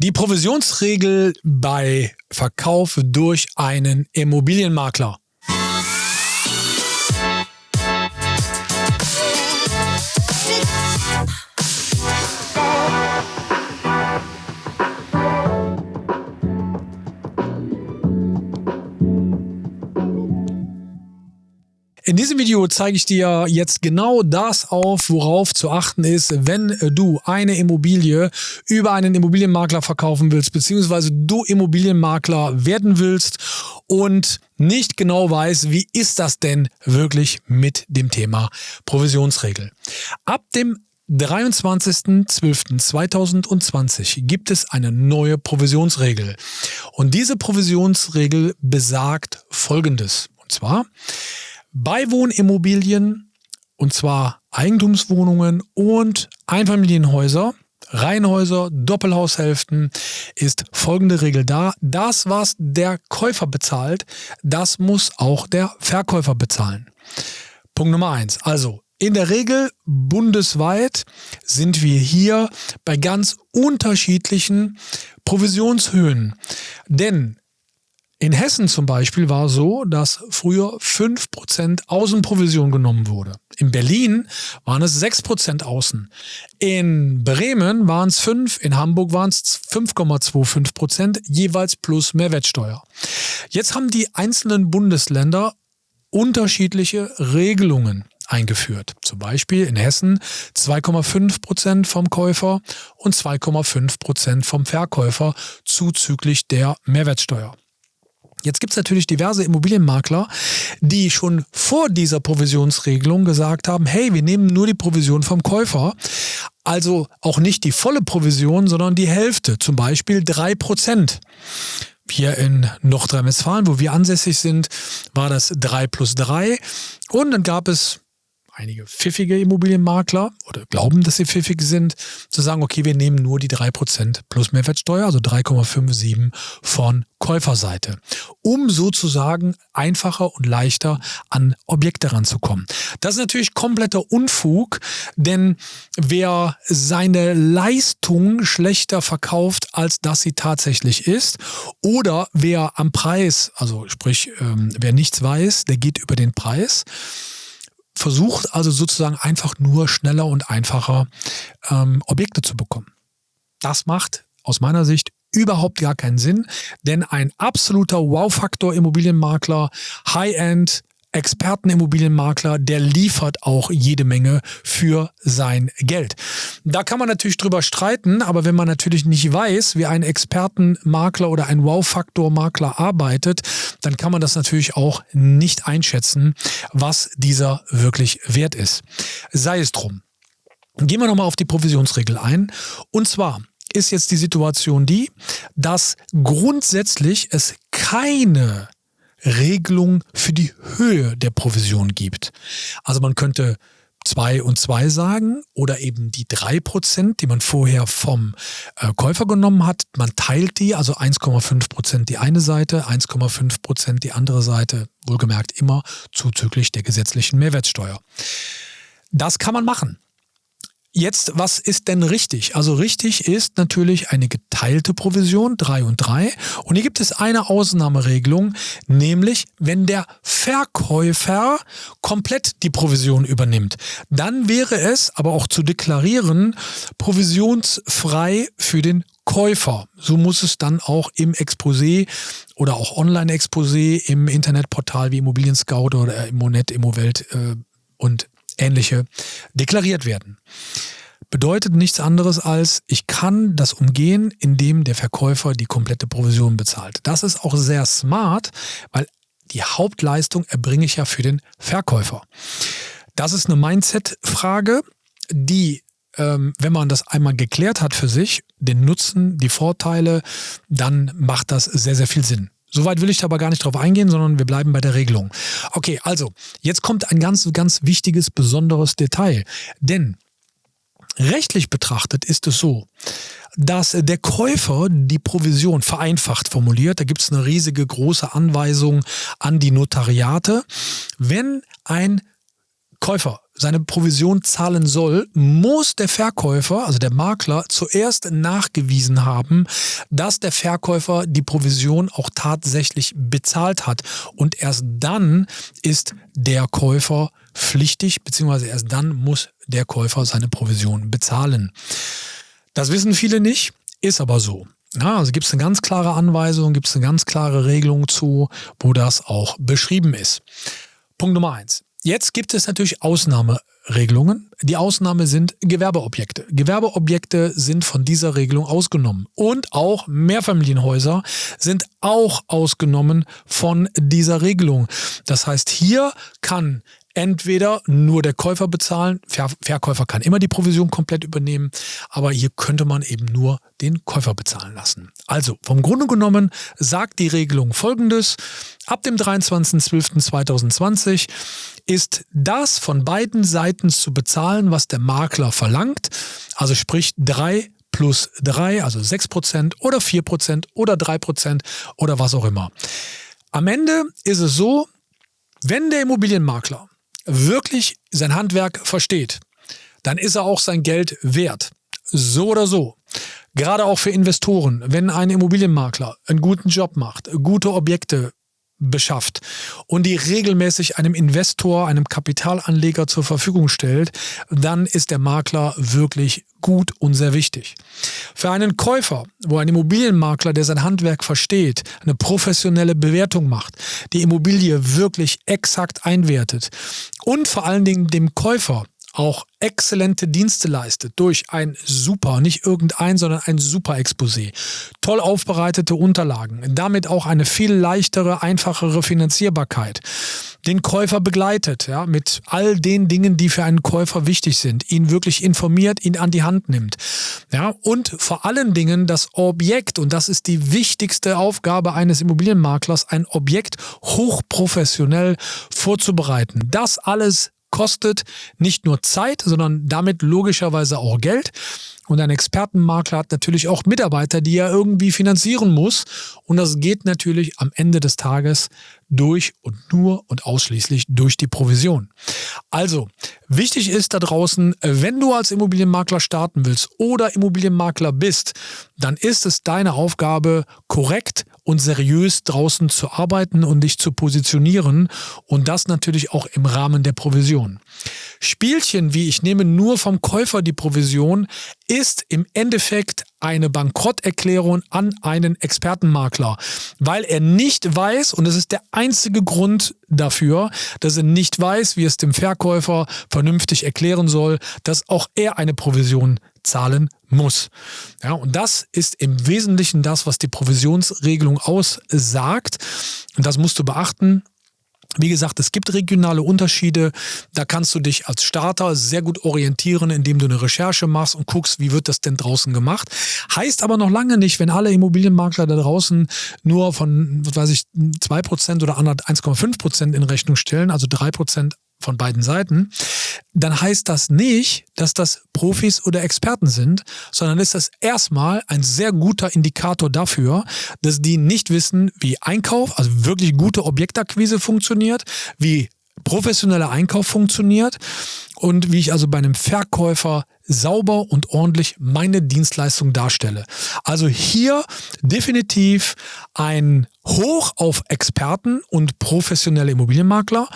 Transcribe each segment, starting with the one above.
Die Provisionsregel bei Verkauf durch einen Immobilienmakler. In diesem Video zeige ich dir jetzt genau das auf, worauf zu achten ist, wenn du eine Immobilie über einen Immobilienmakler verkaufen willst, beziehungsweise du Immobilienmakler werden willst und nicht genau weißt, wie ist das denn wirklich mit dem Thema Provisionsregel. Ab dem 23.12.2020 gibt es eine neue Provisionsregel. Und diese Provisionsregel besagt Folgendes. Und zwar, bei Wohnimmobilien, und zwar Eigentumswohnungen und Einfamilienhäuser, Reihenhäuser, Doppelhaushälften, ist folgende Regel da. Das, was der Käufer bezahlt, das muss auch der Verkäufer bezahlen. Punkt Nummer eins. Also in der Regel bundesweit sind wir hier bei ganz unterschiedlichen Provisionshöhen. Denn in Hessen zum Beispiel war so, dass früher 5% Außenprovision genommen wurde. In Berlin waren es 6% Außen. In Bremen waren es 5, in Hamburg waren es 5,25%, jeweils plus Mehrwertsteuer. Jetzt haben die einzelnen Bundesländer unterschiedliche Regelungen eingeführt. Zum Beispiel in Hessen 2,5% vom Käufer und 2,5% vom Verkäufer zuzüglich der Mehrwertsteuer. Jetzt gibt es natürlich diverse Immobilienmakler, die schon vor dieser Provisionsregelung gesagt haben, hey, wir nehmen nur die Provision vom Käufer. Also auch nicht die volle Provision, sondern die Hälfte, zum Beispiel drei Prozent. Hier in Nordrhein-Westfalen, wo wir ansässig sind, war das drei plus drei. Und dann gab es einige pfiffige Immobilienmakler oder glauben, dass sie pfiffig sind, zu sagen, okay, wir nehmen nur die 3% plus Mehrwertsteuer, also 3,57 von Käuferseite, um sozusagen einfacher und leichter an Objekte ranzukommen. Das ist natürlich kompletter Unfug, denn wer seine Leistung schlechter verkauft, als dass sie tatsächlich ist, oder wer am Preis, also sprich, ähm, wer nichts weiß, der geht über den Preis, versucht also sozusagen einfach nur schneller und einfacher ähm, Objekte zu bekommen. Das macht aus meiner Sicht überhaupt gar keinen Sinn, denn ein absoluter Wow-Faktor Immobilienmakler, High-End, Expertenimmobilienmakler, der liefert auch jede Menge für sein Geld. Da kann man natürlich drüber streiten, aber wenn man natürlich nicht weiß, wie ein Expertenmakler oder ein Wow-Faktor-Makler arbeitet, dann kann man das natürlich auch nicht einschätzen, was dieser wirklich wert ist. Sei es drum. Gehen wir nochmal auf die Provisionsregel ein. Und zwar ist jetzt die Situation die, dass grundsätzlich es keine Regelung für die Höhe der Provision gibt. Also man könnte zwei und zwei sagen oder eben die drei Prozent, die man vorher vom äh, Käufer genommen hat. Man teilt die, also 1,5 Prozent die eine Seite, 1,5 Prozent die andere Seite, wohlgemerkt immer zuzüglich der gesetzlichen Mehrwertsteuer. Das kann man machen. Jetzt, was ist denn richtig? Also richtig ist natürlich eine geteilte Provision, 3 und 3. Und hier gibt es eine Ausnahmeregelung, nämlich wenn der Verkäufer komplett die Provision übernimmt. Dann wäre es aber auch zu deklarieren, provisionsfrei für den Käufer. So muss es dann auch im Exposé oder auch Online-Exposé im Internetportal wie Immobilien Scout oder Immonet, Immowelt äh, und ähnliche deklariert werden. Bedeutet nichts anderes als, ich kann das umgehen, indem der Verkäufer die komplette Provision bezahlt. Das ist auch sehr smart, weil die Hauptleistung erbringe ich ja für den Verkäufer. Das ist eine Mindset-Frage, die, ähm, wenn man das einmal geklärt hat für sich, den Nutzen, die Vorteile, dann macht das sehr, sehr viel Sinn. Soweit will ich aber gar nicht drauf eingehen, sondern wir bleiben bei der Regelung. Okay, also, jetzt kommt ein ganz, ganz wichtiges, besonderes Detail. Denn rechtlich betrachtet ist es so, dass der Käufer die Provision vereinfacht formuliert, da gibt es eine riesige große Anweisung an die Notariate, wenn ein Käufer seine Provision zahlen soll, muss der Verkäufer, also der Makler, zuerst nachgewiesen haben, dass der Verkäufer die Provision auch tatsächlich bezahlt hat. Und erst dann ist der Käufer pflichtig, beziehungsweise erst dann muss der Käufer seine Provision bezahlen. Das wissen viele nicht, ist aber so. Ja, also gibt es eine ganz klare Anweisung, gibt es eine ganz klare Regelung zu, wo das auch beschrieben ist. Punkt Nummer eins. Jetzt gibt es natürlich Ausnahmeregelungen. Die Ausnahme sind Gewerbeobjekte. Gewerbeobjekte sind von dieser Regelung ausgenommen. Und auch Mehrfamilienhäuser sind auch ausgenommen von dieser Regelung. Das heißt, hier kann entweder nur der Käufer bezahlen, Ver Verkäufer kann immer die Provision komplett übernehmen, aber hier könnte man eben nur den Käufer bezahlen lassen. Also vom Grunde genommen sagt die Regelung folgendes, ab dem 23.12.2020 ist das von beiden Seiten zu bezahlen, was der Makler verlangt, also sprich drei plus drei, also sechs Prozent oder vier Prozent oder drei Prozent oder was auch immer. Am Ende ist es so, wenn der Immobilienmakler wirklich sein Handwerk versteht, dann ist er auch sein Geld wert. So oder so. Gerade auch für Investoren, wenn ein Immobilienmakler einen guten Job macht, gute Objekte beschafft und die regelmäßig einem Investor, einem Kapitalanleger zur Verfügung stellt, dann ist der Makler wirklich gut und sehr wichtig. Für einen Käufer, wo ein Immobilienmakler, der sein Handwerk versteht, eine professionelle Bewertung macht, die Immobilie wirklich exakt einwertet und vor allen Dingen dem Käufer auch exzellente Dienste leistet durch ein super, nicht irgendein, sondern ein super Exposé, toll aufbereitete Unterlagen, damit auch eine viel leichtere, einfachere Finanzierbarkeit, den Käufer begleitet, ja, mit all den Dingen, die für einen Käufer wichtig sind, ihn wirklich informiert, ihn an die Hand nimmt, ja, und vor allen Dingen das Objekt, und das ist die wichtigste Aufgabe eines Immobilienmaklers, ein Objekt hochprofessionell vorzubereiten. Das alles kostet nicht nur Zeit, sondern damit logischerweise auch Geld. Und ein Expertenmakler hat natürlich auch Mitarbeiter, die er irgendwie finanzieren muss. Und das geht natürlich am Ende des Tages durch und nur und ausschließlich durch die Provision. Also, wichtig ist da draußen, wenn du als Immobilienmakler starten willst oder Immobilienmakler bist, dann ist es deine Aufgabe, korrekt und seriös draußen zu arbeiten und dich zu positionieren und das natürlich auch im Rahmen der Provision. Spielchen wie ich nehme nur vom Käufer die Provision ist im Endeffekt eine Bankrotterklärung an einen Expertenmakler, weil er nicht weiß, und es ist der einzige Grund dafür, dass er nicht weiß, wie es dem Verkäufer vernünftig erklären soll, dass auch er eine Provision zahlen muss. Ja, und das ist im Wesentlichen das, was die Provisionsregelung aussagt. Und das musst du beachten. Wie gesagt, es gibt regionale Unterschiede. Da kannst du dich als Starter sehr gut orientieren, indem du eine Recherche machst und guckst, wie wird das denn draußen gemacht. Heißt aber noch lange nicht, wenn alle Immobilienmakler da draußen nur von, was weiß ich, 2% oder 1,5% in Rechnung stellen, also 3% von beiden Seiten, dann heißt das nicht, dass das Profis oder Experten sind, sondern ist das erstmal ein sehr guter Indikator dafür, dass die nicht wissen, wie Einkauf, also wirklich gute Objektakquise funktioniert, wie professioneller Einkauf funktioniert und wie ich also bei einem Verkäufer sauber und ordentlich meine Dienstleistung darstelle. Also hier definitiv ein Hoch auf Experten und professionelle Immobilienmakler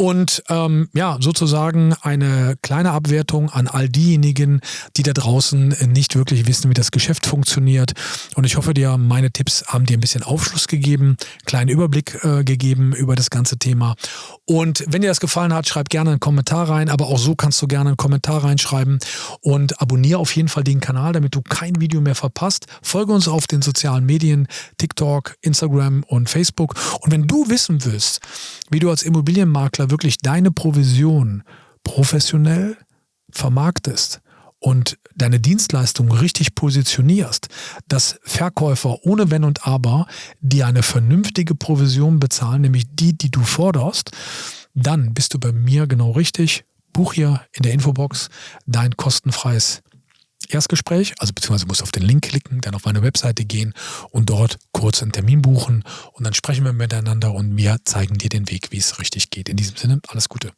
und ähm, ja, sozusagen eine kleine Abwertung an all diejenigen, die da draußen nicht wirklich wissen, wie das Geschäft funktioniert. Und ich hoffe dir, meine Tipps haben dir ein bisschen Aufschluss gegeben, kleinen Überblick äh, gegeben über das ganze Thema. Und wenn dir das gefallen hat, schreib gerne einen Kommentar rein, aber auch so kannst du gerne einen Kommentar reinschreiben und abonniere auf jeden Fall den Kanal, damit du kein Video mehr verpasst. Folge uns auf den sozialen Medien, TikTok, Instagram und Facebook. Und wenn du wissen willst, wie du als Immobilienmakler wirklich deine Provision professionell vermarktest und deine Dienstleistung richtig positionierst, dass Verkäufer ohne Wenn und Aber dir eine vernünftige Provision bezahlen, nämlich die, die du forderst, dann bist du bei mir genau richtig. Buch hier in der Infobox dein kostenfreies Erstgespräch, also beziehungsweise musst auf den Link klicken, dann auf meine Webseite gehen und dort kurz einen Termin buchen und dann sprechen wir miteinander und wir zeigen dir den Weg, wie es richtig geht. In diesem Sinne, alles Gute.